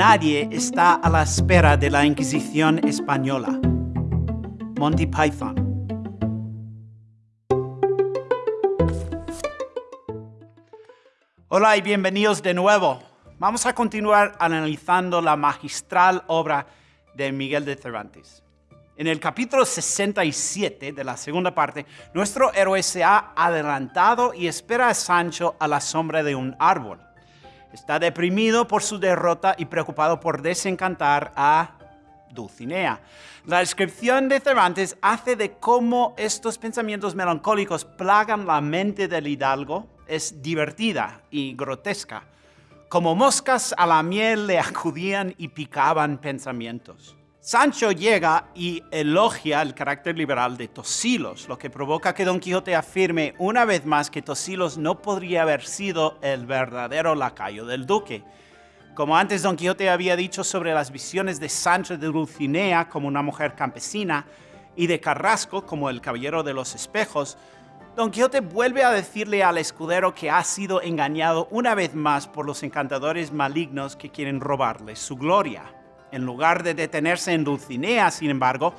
nadie está a la espera de la Inquisición española. Monty Python. Hola y bienvenidos de nuevo. Vamos a continuar analizando la magistral obra de Miguel de Cervantes. En el capítulo 67 de la segunda parte, nuestro héroe se ha adelantado y espera a Sancho a la sombra de un árbol. Está deprimido por su derrota y preocupado por desencantar a Dulcinea. La descripción de Cervantes hace de cómo estos pensamientos melancólicos plagan la mente del hidalgo es divertida y grotesca. Como moscas a la miel le acudían y picaban pensamientos. Sancho llega y elogia el carácter liberal de Tosilos, lo que provoca que Don Quijote afirme una vez más que Tosilos no podría haber sido el verdadero lacayo del duque. Como antes Don Quijote había dicho sobre las visiones de Sancho de Dulcinea como una mujer campesina y de Carrasco como el caballero de los espejos, Don Quijote vuelve a decirle al escudero que ha sido engañado una vez más por los encantadores malignos que quieren robarle su gloria. En lugar de detenerse en Dulcinea, sin embargo,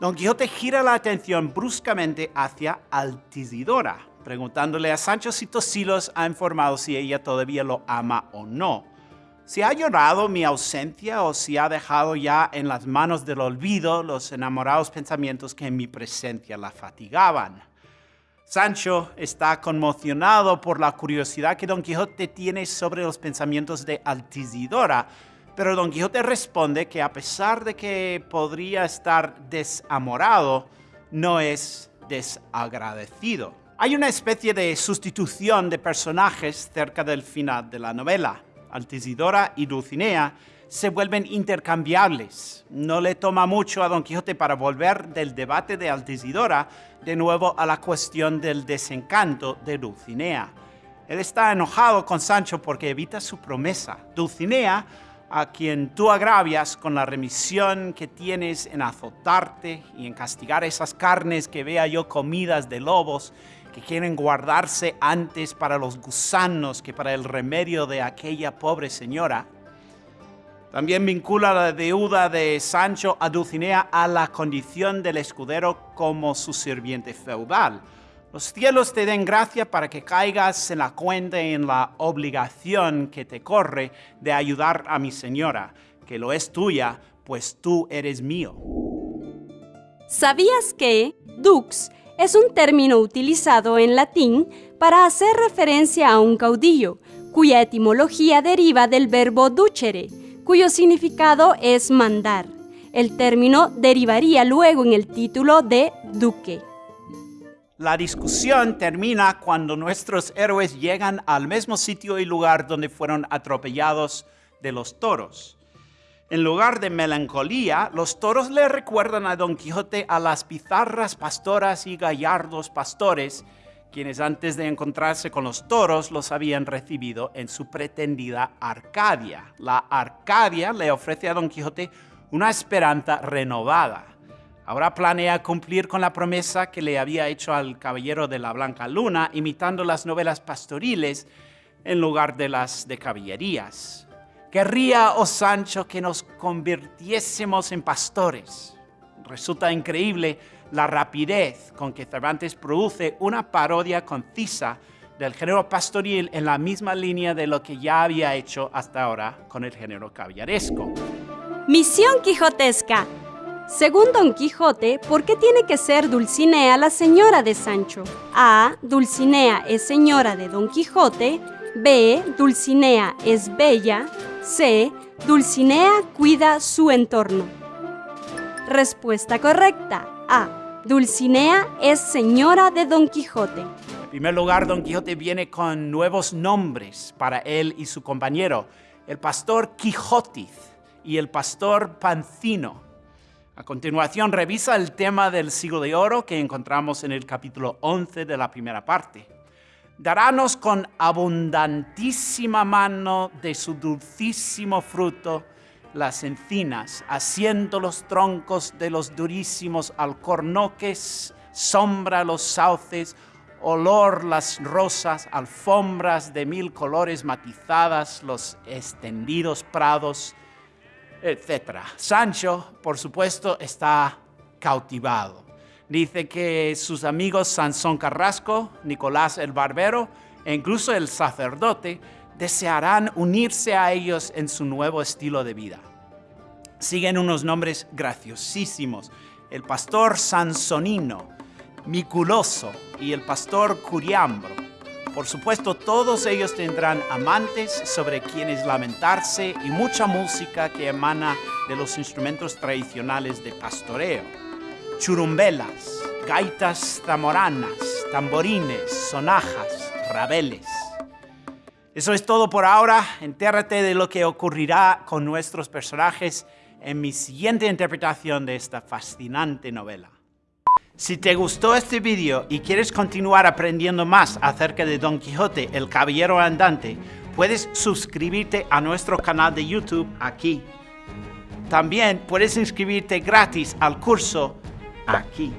Don Quijote gira la atención bruscamente hacia Altisidora, preguntándole a Sancho si Tosilos ha informado si ella todavía lo ama o no. Si ha llorado mi ausencia o si ha dejado ya en las manos del olvido los enamorados pensamientos que en mi presencia la fatigaban. Sancho está conmocionado por la curiosidad que Don Quijote tiene sobre los pensamientos de Altisidora, pero Don Quijote responde que a pesar de que podría estar desamorado, no es desagradecido. Hay una especie de sustitución de personajes cerca del final de la novela. Altisidora y Dulcinea se vuelven intercambiables. No le toma mucho a Don Quijote para volver del debate de Altisidora de nuevo a la cuestión del desencanto de Dulcinea. Él está enojado con Sancho porque evita su promesa. Dulcinea a quien tú agravias con la remisión que tienes en azotarte y en castigar esas carnes que vea yo comidas de lobos que quieren guardarse antes para los gusanos que para el remedio de aquella pobre señora. También vincula la deuda de Sancho a Dulcinea a la condición del escudero como su sirviente feudal los cielos te den gracia para que caigas en la cuenta y en la obligación que te corre de ayudar a mi señora, que lo es tuya, pues tú eres mío. ¿Sabías que dux es un término utilizado en latín para hacer referencia a un caudillo, cuya etimología deriva del verbo ducere, cuyo significado es mandar? El término derivaría luego en el título de duque. La discusión termina cuando nuestros héroes llegan al mismo sitio y lugar donde fueron atropellados de los toros. En lugar de melancolía, los toros le recuerdan a Don Quijote a las pizarras pastoras y gallardos pastores, quienes antes de encontrarse con los toros los habían recibido en su pretendida Arcadia. La Arcadia le ofrece a Don Quijote una esperanza renovada Ahora planea cumplir con la promesa que le había hecho al caballero de la Blanca Luna, imitando las novelas pastoriles en lugar de las de caballerías. Querría, oh Sancho, que nos convirtiésemos en pastores. Resulta increíble la rapidez con que Cervantes produce una parodia concisa del género pastoril en la misma línea de lo que ya había hecho hasta ahora con el género caballeresco. Misión quijotesca según Don Quijote, ¿por qué tiene que ser Dulcinea la señora de Sancho? A. Dulcinea es señora de Don Quijote. B. Dulcinea es bella. C. Dulcinea cuida su entorno. Respuesta correcta. A. Dulcinea es señora de Don Quijote. En primer lugar, Don Quijote viene con nuevos nombres para él y su compañero, el pastor Quijotiz y el pastor Pancino. A continuación, revisa el tema del siglo de oro que encontramos en el capítulo 11 de la primera parte. Darános con abundantísima mano de su dulcísimo fruto las encinas, haciendo los troncos de los durísimos alcornoques, sombra los sauces, olor las rosas, alfombras de mil colores matizadas, los extendidos prados, etc. Sancho, por supuesto, está cautivado. Dice que sus amigos Sansón Carrasco, Nicolás el Barbero e incluso el sacerdote desearán unirse a ellos en su nuevo estilo de vida. Siguen unos nombres graciosísimos. El pastor Sansonino, Miculoso y el pastor Curiambro. Por supuesto, todos ellos tendrán amantes sobre quienes lamentarse y mucha música que emana de los instrumentos tradicionales de pastoreo. Churumbelas, gaitas zamoranas, tamborines, sonajas, rabeles. Eso es todo por ahora. Entérrate de lo que ocurrirá con nuestros personajes en mi siguiente interpretación de esta fascinante novela. Si te gustó este vídeo y quieres continuar aprendiendo más acerca de Don Quijote, el Caballero Andante, puedes suscribirte a nuestro canal de YouTube aquí. También puedes inscribirte gratis al curso aquí.